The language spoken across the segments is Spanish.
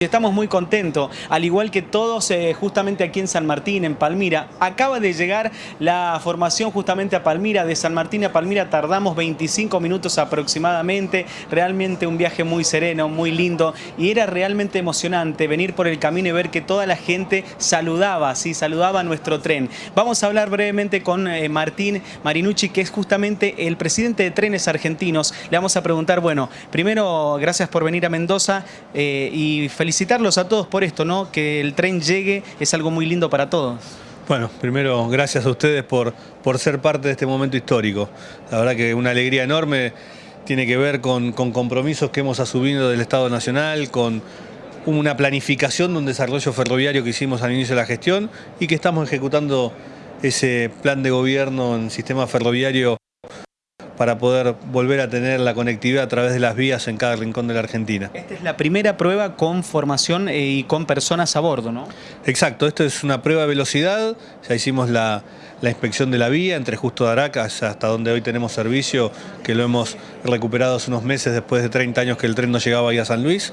Estamos muy contentos, al igual que todos eh, justamente aquí en San Martín, en Palmira. Acaba de llegar la formación justamente a Palmira, de San Martín a Palmira tardamos 25 minutos aproximadamente, realmente un viaje muy sereno, muy lindo y era realmente emocionante venir por el camino y ver que toda la gente saludaba, sí, saludaba a nuestro tren. Vamos a hablar brevemente con eh, Martín Marinucci, que es justamente el presidente de Trenes Argentinos. Le vamos a preguntar, bueno, primero, gracias por venir a Mendoza eh, y felicidades felicitarlos a todos por esto, ¿no? Que el tren llegue es algo muy lindo para todos. Bueno, primero gracias a ustedes por, por ser parte de este momento histórico. La verdad que una alegría enorme tiene que ver con, con compromisos que hemos asumido del Estado Nacional, con una planificación de un desarrollo ferroviario que hicimos al inicio de la gestión y que estamos ejecutando ese plan de gobierno en sistema ferroviario para poder volver a tener la conectividad a través de las vías en cada rincón de la Argentina. Esta es la primera prueba con formación eh, y con personas a bordo, ¿no? Exacto, esto es una prueba de velocidad, ya hicimos la, inspección de la vía entre Justo de Aracas hasta donde hoy tenemos servicio, que lo hemos recuperado hace unos meses después de 30 años que el tren no llegaba ahí a San Luis.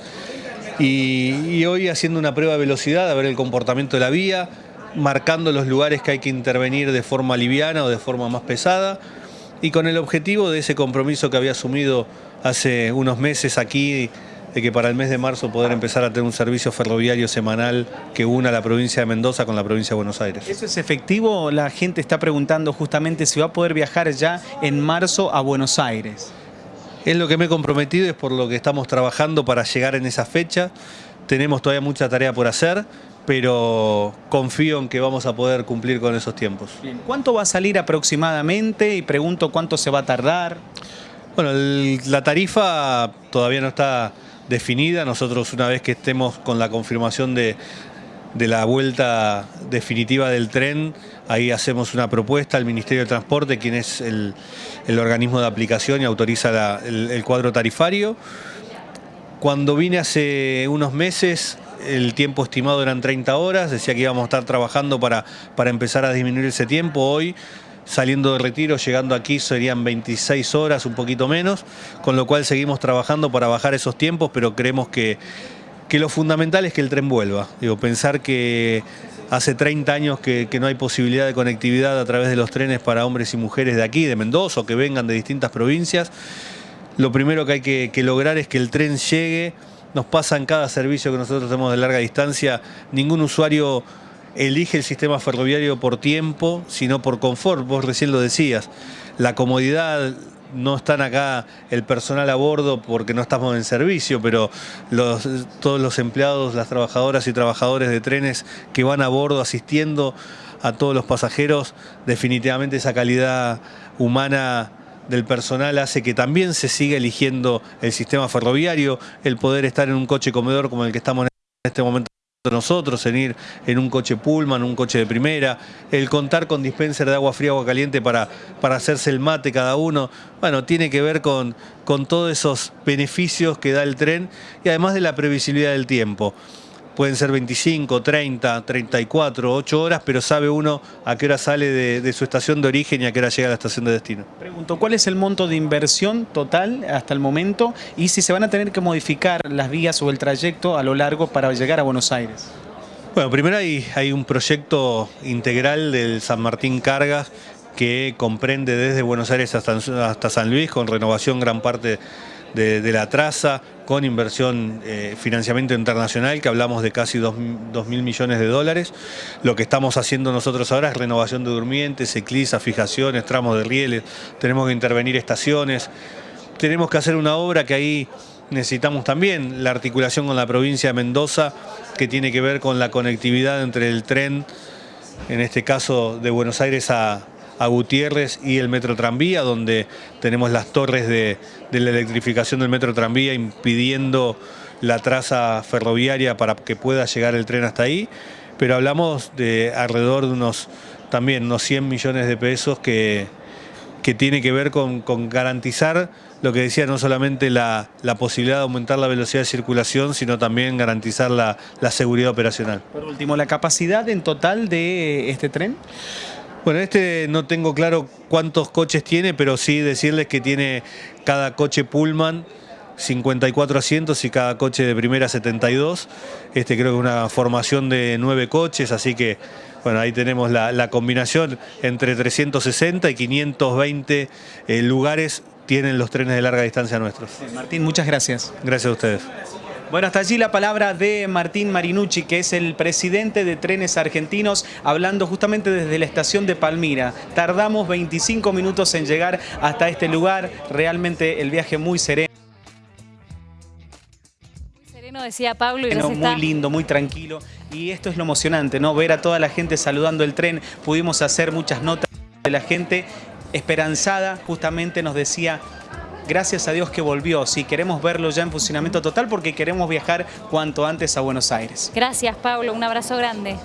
Y, y hoy haciendo una prueba de velocidad, a ver el comportamiento de la vía, marcando los lugares que hay que intervenir de forma liviana o de forma más pesada, y con el objetivo de ese compromiso que había asumido hace unos meses aquí, de que para el mes de marzo poder empezar a tener un servicio ferroviario semanal que una la provincia de Mendoza con la provincia de Buenos Aires. ¿Eso es efectivo? La gente está preguntando justamente si va a poder viajar ya en marzo a Buenos Aires. Es lo que me he comprometido, es por lo que estamos trabajando para llegar en esa fecha. Tenemos todavía mucha tarea por hacer, pero confío en que vamos a poder cumplir con esos tiempos. ¿Cuánto va a salir aproximadamente? Y pregunto cuánto se va a tardar. Bueno, la tarifa todavía no está definida. Nosotros una vez que estemos con la confirmación de, la vuelta definitiva del tren, ahí hacemos una propuesta al Ministerio de Transporte, quien es el, organismo de aplicación y autoriza el cuadro tarifario. Cuando vine hace unos meses el tiempo estimado eran 30 horas, decía que íbamos a estar trabajando para, para empezar a disminuir ese tiempo. Hoy, saliendo de retiro, llegando aquí serían 26 horas, un poquito menos, con lo cual seguimos trabajando para bajar esos tiempos, pero creemos que, que lo fundamental es que el tren vuelva. Digo, pensar que hace 30 años que, no hay posibilidad de conectividad a través de los trenes para hombres y mujeres de aquí, de Mendoza, o que vengan de distintas provincias, lo primero que hay que, que lograr es que el tren llegue nos pasa en cada servicio que nosotros tenemos de larga distancia, ningún usuario elige el sistema ferroviario por tiempo, sino por confort, vos recién lo decías. La comodidad, no están acá el personal a bordo porque no estamos en servicio, pero todos los empleados, las trabajadoras y trabajadores de trenes que van a bordo asistiendo a todos los pasajeros, definitivamente esa calidad humana del personal hace que también se siga eligiendo el sistema ferroviario, el poder estar en un coche comedor como el que estamos en este momento nosotros, en ir en un coche Pullman, un coche de primera, el contar con dispenser de agua fría, agua caliente para, para hacerse el mate cada uno, bueno, tiene que ver con, con todos esos beneficios que da el tren y además de la previsibilidad del tiempo pueden ser 25, 30, 34, 8 horas, pero sabe uno a qué hora sale de, su estación de origen y a qué hora llega a la estación de destino. Pregunto, ¿cuál es el monto de inversión total hasta el momento y si se van a tener que modificar las vías o el trayecto a lo largo para llegar a Buenos Aires? Bueno, primero hay, hay un proyecto integral del San Martín Cargas que comprende desde Buenos Aires hasta, hasta San Luis, con renovación gran parte de, la traza, con inversión, eh, financiamiento internacional, que hablamos de casi 2 mil millones de dólares. Lo que estamos haciendo nosotros ahora es renovación de durmientes, eclisa, fijaciones, tramos de rieles, tenemos que intervenir estaciones, tenemos que hacer una obra que ahí necesitamos también la articulación con la provincia de Mendoza, que tiene que ver con la conectividad entre el tren, en este caso de Buenos Aires a, a Gutiérrez y el Metro Tranvía, donde tenemos las torres de, la electrificación del Metro Tranvía impidiendo la traza ferroviaria para que pueda llegar el tren hasta ahí, pero hablamos de alrededor de unos también unos 100 millones de pesos que, que tiene que ver con, garantizar lo que decía, no solamente la, posibilidad de aumentar la velocidad de circulación, sino también garantizar la, la seguridad operacional. Por último, ¿la capacidad en total de este tren? Bueno, este no tengo claro cuántos coches tiene, pero sí decirles que tiene cada coche Pullman 54 asientos y cada coche de primera 72. Este creo que es una formación de nueve coches, así que bueno, ahí tenemos la, la combinación entre 360 y 520 eh, lugares tienen los trenes de larga distancia nuestros. Martín, muchas gracias. Gracias a ustedes. Bueno, hasta allí la palabra de Martín Marinucci, que es el presidente de Trenes Argentinos, hablando justamente desde la estación de Palmira. Tardamos 25 minutos en llegar hasta este lugar, realmente el viaje muy sereno. sereno, decía Pablo, y Bueno, muy está... lindo, muy tranquilo. Y esto es lo emocionante, ¿no? Ver a toda la gente saludando el tren. Pudimos hacer muchas notas de la gente esperanzada, justamente nos decía. Gracias a Dios que volvió, sí, queremos verlo ya en funcionamiento total porque queremos viajar cuanto antes a Buenos Aires. Gracias, Pablo. Un abrazo grande.